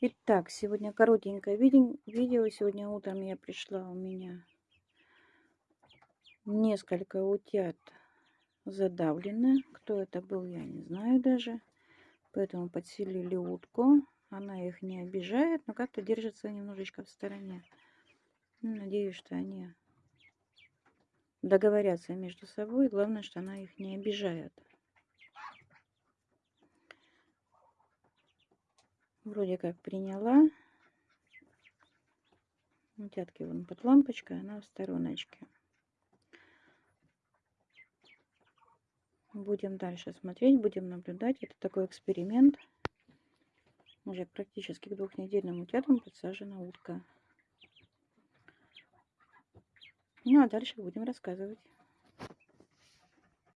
Итак, сегодня коротенькое видео. Сегодня утром я пришла, у меня несколько утят задавлены. Кто это был, я не знаю даже. Поэтому подселили утку. Она их не обижает, но как-то держится немножечко в стороне. Ну, надеюсь, что они договорятся между собой. Главное, что она их не обижает. Вроде как приняла. Утятки вон под лампочкой, она в стороночке. Будем дальше смотреть, будем наблюдать. Это такой эксперимент. Уже практически к двухнедельным утятам подсажена утка. Ну а дальше будем рассказывать.